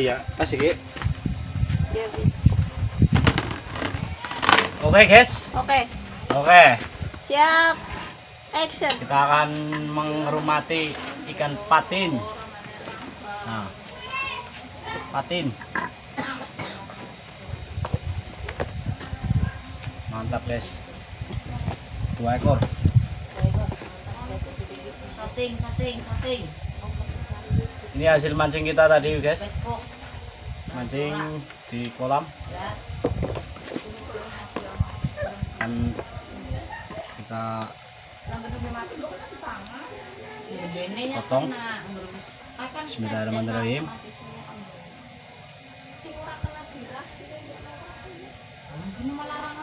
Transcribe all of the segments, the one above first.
ya kasih Ki. Ya, bis. oke guys. Oke, oke. Siap. Action. kita akan mengerumati ikan patin. Nah. Patin. Mantap guys. Dua ekor. Sating, sating, sating. Ini hasil mancing kita tadi guys. Mancing di kolam. Ya. kan kita Potong. Bismillahirrahmanirrahim. Ini malah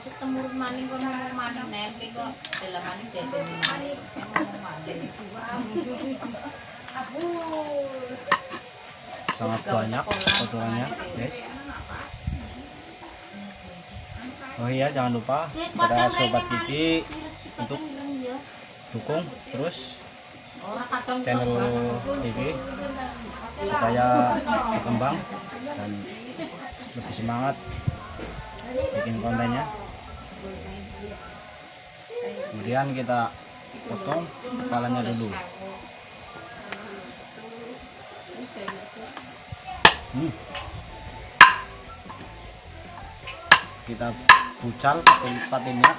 Temurun maning kok ngomong maning? Nempe kok. Dalam maning jadi maning. Ngomong maning. sangat banyak kotorannya guys. Oh iya jangan lupa pada sobat Kiki untuk dukung terus channel Kiki supaya berkembang dan lebih semangat bikin kontennya kemudian kita potong kepalanya dulu. Hmm. kita bucal patinnya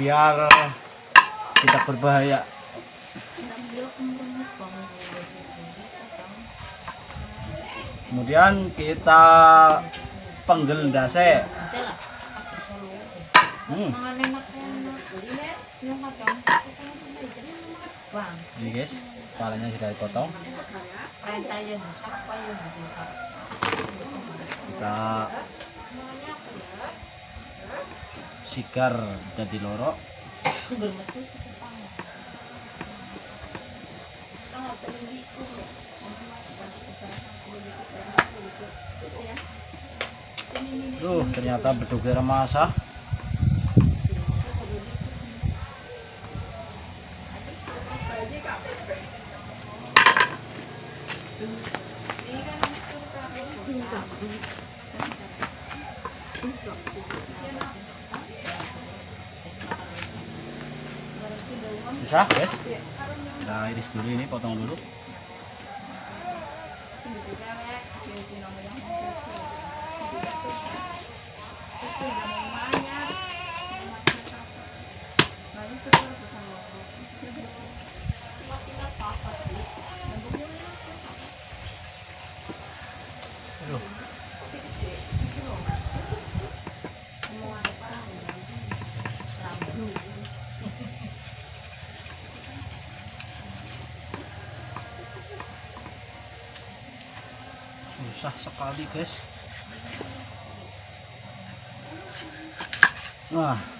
biar tidak berbahaya. Kemudian kita penggel hmm. Ini guys kepalanya sudah dipotong kita sigar jadi lorok Tuh, ternyata bedugnya remasa. Susah, guys. Kita iris dulu ini, potong dulu. Susah sekali, guys. Wah.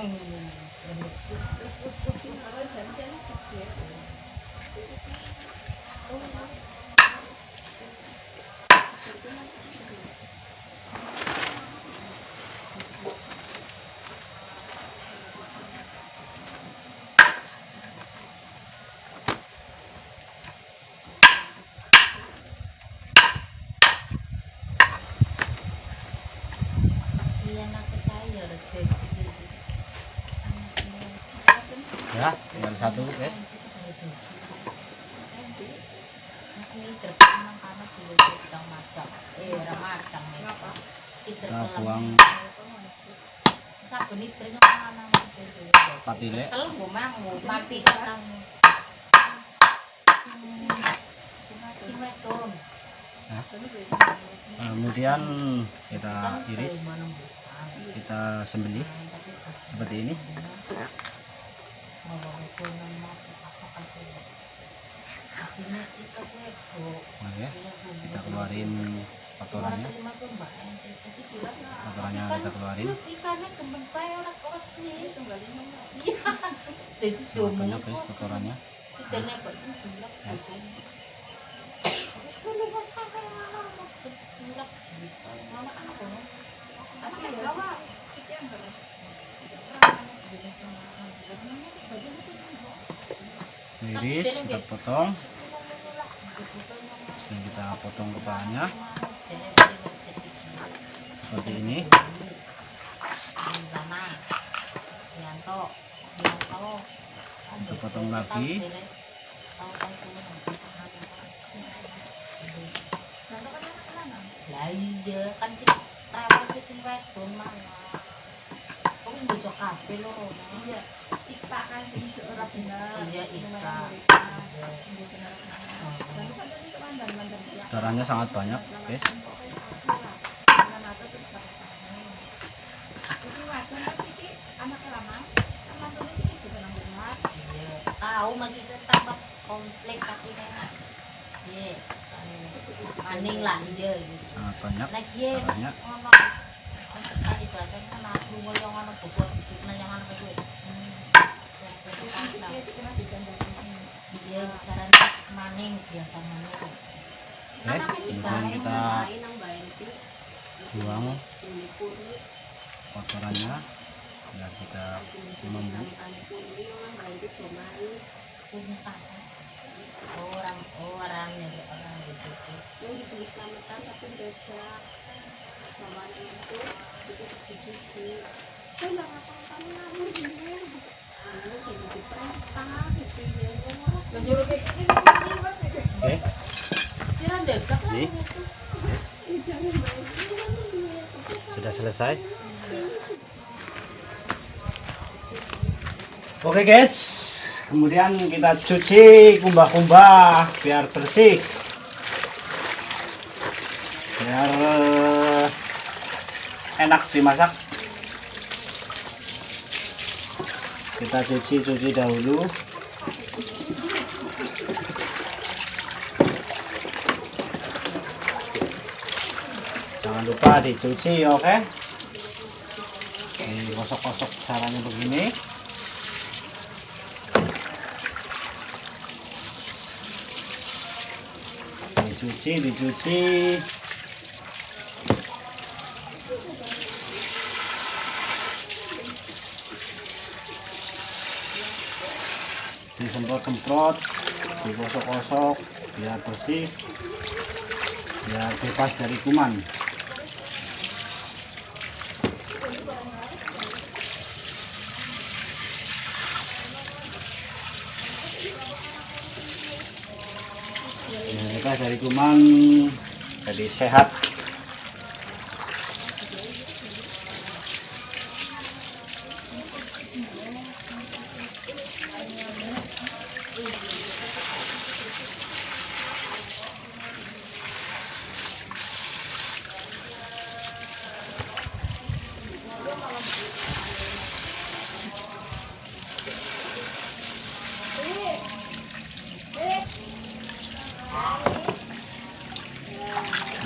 um kadang. Si metun. Nah, kemudian kita iris, kita sembelih seperti ini. Oke, kita keluarin kotorannya. Kotorannya kita keluarin. Ikannya kembang bae ora kok sih. Iya. Jadi Sangat cuma banyak guys kotorannya. Ikannya kok ini bulak gitu. Terus dulu mas kakak yang mana mau bulak gitu. Mama kan aku. Apa ya bawa? Iris kita potong. Dan kita potong kepalanya seperti ini. Kita potong lagi. Lah iya kan sing rawat ki sing wedon mana. Kok bocok kabeh loro. Iya. Kan sing ora bener. Iya. Darahnya sangat banyak guys. Iya. Tahu tambah komplek tapi. Iya. Maning lah iya. Sangat banyak iya darahnya. kan aku ngoyo ngono bobot dikit nang yang caranya maning biasa maning. Oke, kemudian kita buang. Kotorannya biar kita sana. Orang orang ya orang gitu. oke Kira dekat Sudah selesai? Oke guys. Kemudian kita cuci kumbah-kumbah biar bersih. Biar eh, enak dimasak. Kita cuci-cuci dahulu lupa dicuci oke? Digosok-gosok caranya begini. Dicuci dicuci. Disemprot-semprot digosok-gosok biar bersih biar bebas dari kuman dari kuman jadi sehat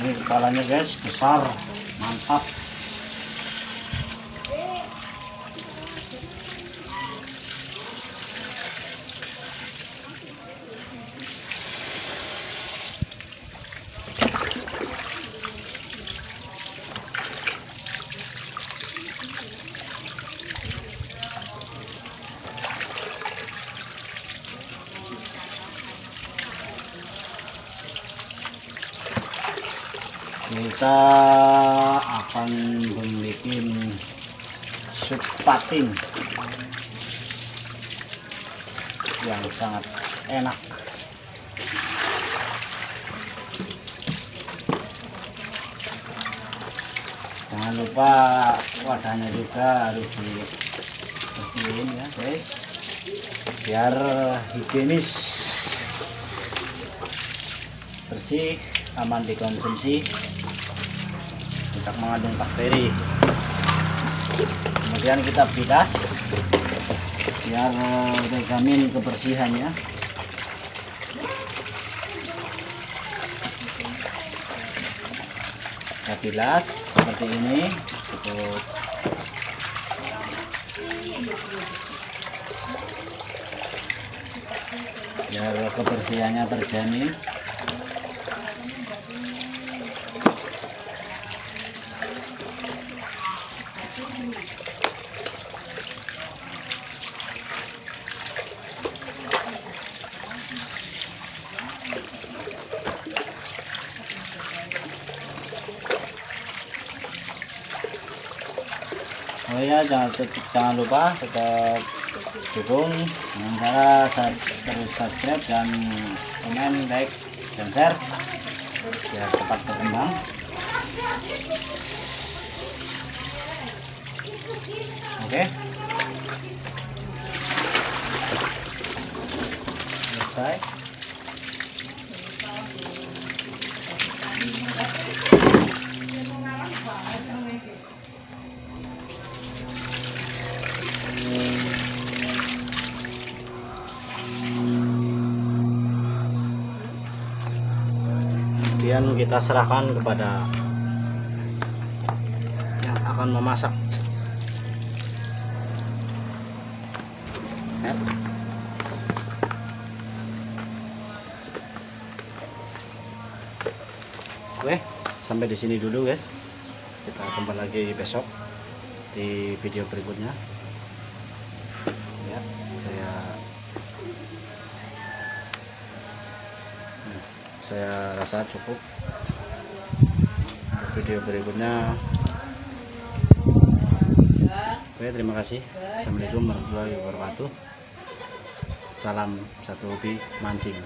ini kepalanya guys. Besar mantap kita akan membuat sup patin yang sangat enak. Jangan lupa wadahnya juga harus dibersihin ya guys. Biar higienis bersih aman dikonsumsi. Tidak mengandung bakteri. Kemudian kita bilas biar eh, terjamin kebersihannya. Kita bilas seperti ini. Cukup. Biar kebersihannya terjamin Oh ya jangan jangan lupa tetap dukung. Dengan cara terus subscribe dan komen like dan share. Biar cepat berkembang. Oke. Selesai kita serahkan kepada yang akan memasak. Oke sampai di sini dulu guys. Kita kembali lagi besok di video berikutnya. Ya saya Hmm, saya rasa cukup video berikutnya. Oke terima kasih. Assalamualaikum warahmatullahi wabarakatuh. Salam satu hobi mancing